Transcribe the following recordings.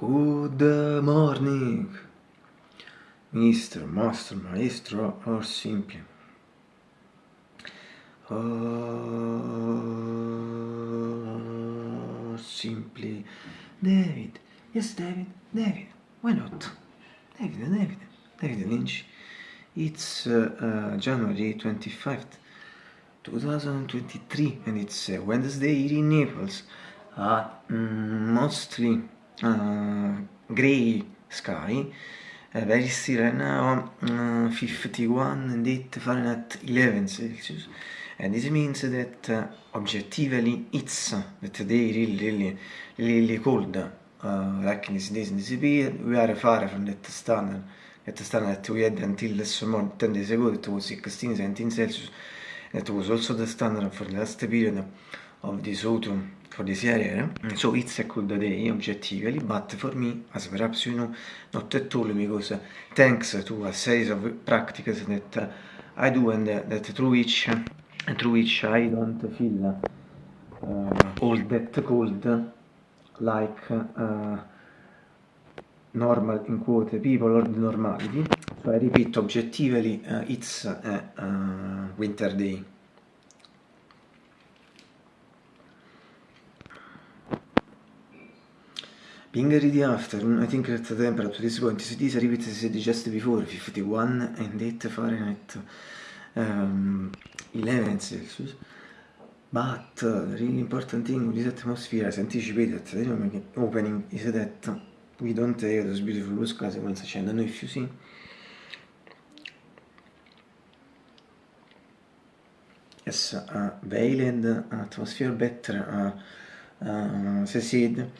Good morning, Mr. Master, Maestro, or simply. Or simply. David. Yes, David. David. Why not? David, David. David Lynch. It's uh, uh, January 25th, 2023, and it's uh, Wednesday in Naples. Uh, mostly uh, gray sky, uh, very still right now, uh, 51 and 8 Fahrenheit 11 Celsius, and this means that uh, objectively it's that today really, really, really cold, uh, like in these days in this period, we are far from that standard, that standard that we had until this morning, 10 days ago, that was 16, 17 Celsius, that was also the standard for the last period of this autumn for this area so it's a cool day objectively but for me as perhaps you know not at all because thanks to a series of practices that I do and that through which through which I don't feel uh, all that cold like uh, normal in quote people or the normality. So I repeat objectively uh, it's a uh, winter day Ready after, I think that the temperature at this point is this repeated as just before, 51 and 8 Fahrenheit, um, 11 Celsius. But uh, the really important thing with this atmosphere, as anticipated at the opening, is that we don't have those beautiful blue skies once again. I don't know if you see. Yes, uh, veiled atmosphere better, uh, uh, said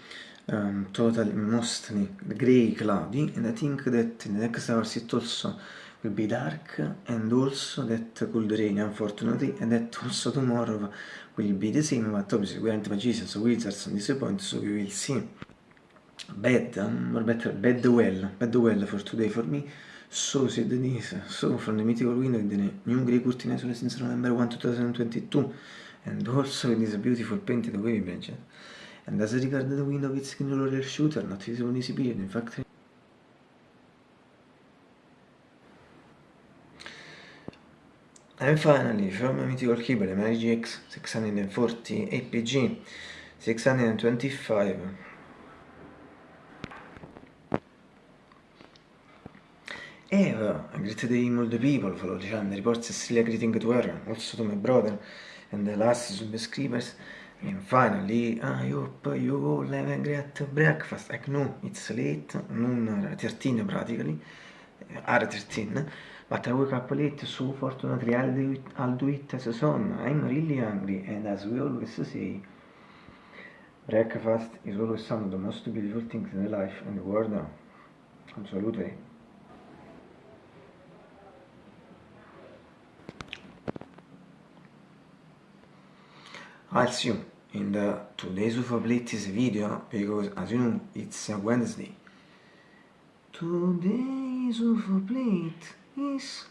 um, totally mostly gray cloudy and I think that in the next hours it also will be dark and also that could rain unfortunately and that also tomorrow will be the same but obviously we aren't magicians or wizards on this point so we will see. Bad um, or better bad well bad well for today for me. So said Denise. So from the mythical window in the new grey curtain since November 1 2022 and also in this beautiful painted wavy branch and as regards the window with screen roller shooter, not visible in this period, in fact And finally, from a mythical keyboard, MyGX 640 APG 625 Eva, great day people, follow the channel, reports a still greeting to her, also to my brother, and the last subscribers, And finally, I hope you all have a great breakfast. Like, no, it's late, noon 13 practically, are 13, but I woke up late, so fortunately I'll do it, I'll do it as a son. I'm really hungry, and as we always say, breakfast is always one of the most beautiful things in life and the world. Absolutely. I'll see you in the today's latest video because as you know it's a Wednesday. Today's plate is